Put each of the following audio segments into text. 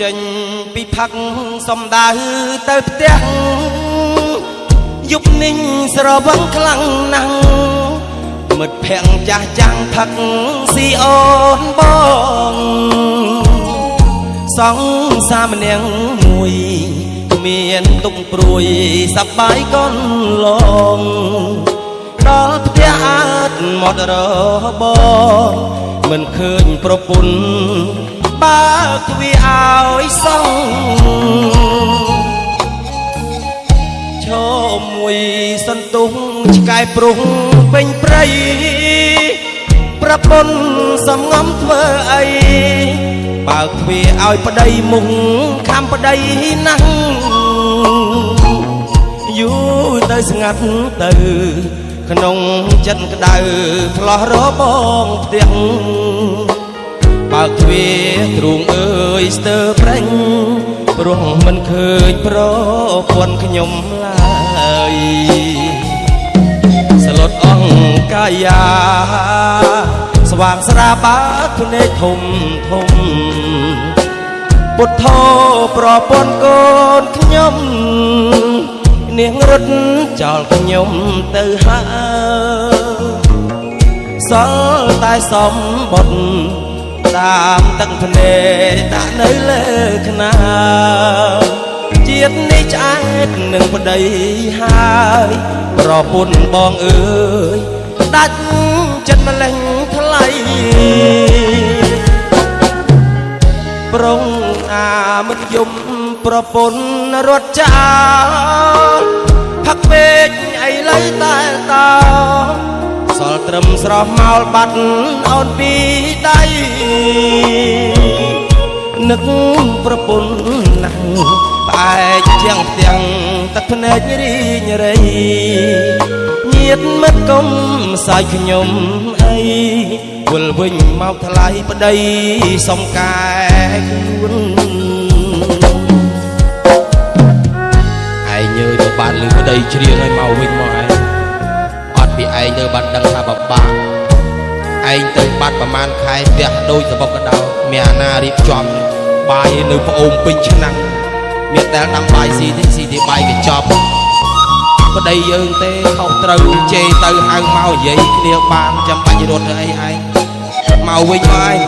ចេញពីផឹកសំដៅទៅផ្ទះយប់នេះស្រវឹងខ្លាំងណាស់មិត្តភ័ក្តិចាស់ចាំងផឹកស៊ីអូនបងសង្សារម្នាក់មួយគ្មានទុកព្រួយសប្បាយកូនឡងដល់ផ្ទះអាចមករបងមិនឃើញប្រពន្ធបើកវាឲ្យ សងឈោមួយសន្ទុះឆ្កែព្រុសពេញព្រៃប្រពន្ធសំងំធ្វើអីបើកទ្វារឲ្យប្តីមុខខំប្តីណាស់យូរទៅស្ងាត់ទៅក្នុងចិត្តក្តៅឆ្លោះរបងផ្ទះ បើកទ្វារទ្រូងអើយស្ទើរប្រេងព្រោះមិនឃើញប្រពន្ធខ្ញុំឡើយស្លុតអង្កាយាស្វាងស្រាបាភ្នែកធំធំពុទ្ធោប្រពន្ធកូនខ្ញុំនាងរត់ចោលខ្ញុំទៅហើយសល់តែសំបុត្រ តាមទឹកភ្នែកដាក់នៅលើខ្នាជាតិនេះឆ្អែតនឹងប្តីហើយប្រពន្ធបងអើយដាច់ចិត្តម្លេះថ្លៃប្រុងអាមិនយំប្រពន្ធរត់ចោលផឹកពេកអីលៃតែតោសល់ ត្រឹមស្រស់មោលបាត់អូនពីដៃនឹកប្រពន្ធណាស់ផ្អែកជាងផ្ទាំងទឹកភ្នែករីងរៃញាតមិត្តគុំសាយខ្ញុំអីវិលវិញមកថ្លៃប្តីសំកែខ្លួនឯងញើទៅបានលឺប្តីច្រៀងឲ្យមកវិញមកឯងអត់ពីឯង ទៅបានដឹងថាបបាក់ឯងទៅបាត់ប្រមាណខែផ្ទះដូចសបុកកដោមានអាណារៀបចំបាយនៅប្អូនពេញឆ្នាំងមានដែលដាំបាយស៊ីទេស៊ីទេបាយកញ្ចប់ប្តីយើងទេខុសត្រូវជេរទៅហៅមកនិយាយគ្នាបានចាំបាច់រត់ទៅអីឯងមកវិញមកឯង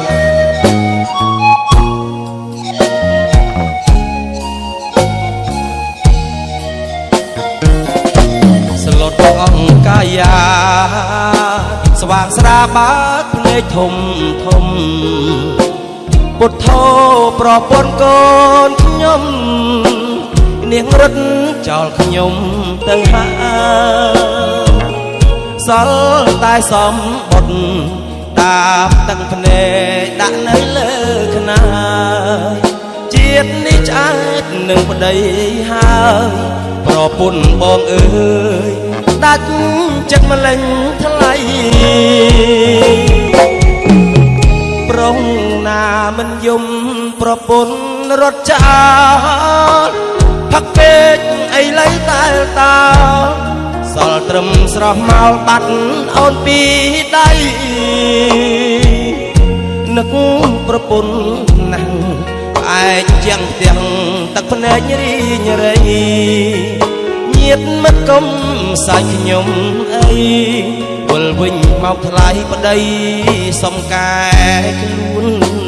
ស្លុតអង្គកាយាស្វាងស្រាបាតភ្នែកធំធំពុទ្ធោប្រពន្ធកូនខ្ញុំនាងរត់ចោលខ្ញុំទៅហើយសល់តែសំបុត្រតាមទឹកភ្នែកដាក់នៅលើខ្នាជាតិនេះឆ្អែតនឹងប្តីហើយប្រពន្ធបងអើយ ដាច់ចិត្តម្លេញថ្លៃប្រុងណាមិនយំប្រពន្ធរត់ចោលផឹកពេកអីលៃតែតោសល់ត្រឹមស្រស់មកបាត់អូនពីដៃនឹកប្រពន្ធណាស់ផ្អែកជាងផ្ទាំងទឹកភ្នែករីងរៃ ញាតមិត្តគុំសាច់ខ្ញុំអីវិលវិញមកថ្លៃប្តីសំកែខ្លួន